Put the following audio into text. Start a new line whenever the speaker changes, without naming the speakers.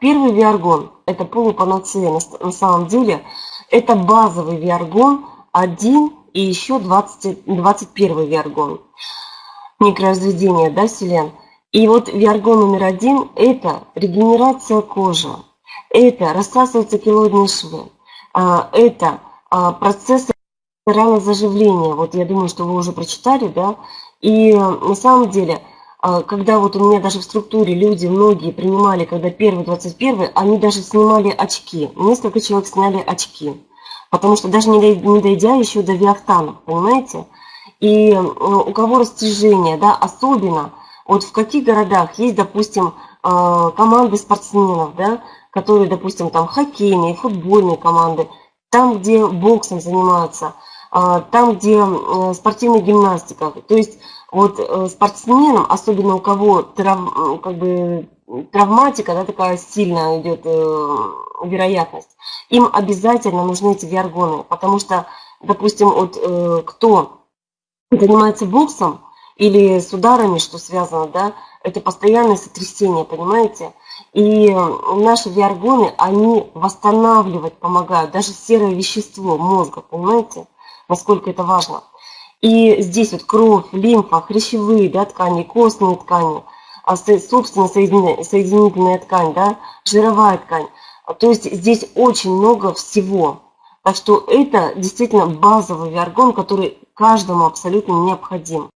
Первый виаргон – это полупанацея на, самом деле. Это базовый виаргон 1 и еще 20, 21 виаргон. Микроразведение, да, селен. И вот виаргон номер один – это регенерация кожи. Это рассасываются килоидные швы. А, это а, процессы ранозаживления. Вот я думаю, что вы уже прочитали, да. И на самом деле – когда вот у меня даже в структуре люди, многие принимали, когда первый, 21, они даже снимали очки. Несколько человек сняли очки. Потому что даже не дойдя еще до виахтанов, понимаете? И у кого растяжение, да, особенно, вот в каких городах есть, допустим, а, команды спортсменов, да, которые, допустим, там хоккейные, футбольные команды, там, где боксом занимаются, а, там, где спортивная гимнастика. То есть вот э, спортсменам, особенно у кого трав, как бы, травматика, да, такая сильная идет э, вероятность, им обязательно нужны эти виаргоны, потому что, допустим, вот э, кто занимается боксом или с ударами, что связано, да, это постоянное сотрясение, понимаете? И наши виаргоны, они восстанавливать помогают, даже серое вещество мозга, понимаете, насколько это важно. И здесь вот кровь, лимфа, хрящевые да, ткани, костные ткани, а собственно соединительная ткань, да, жировая ткань. То есть здесь очень много всего. Так что это действительно базовый виаргон, который каждому абсолютно необходим.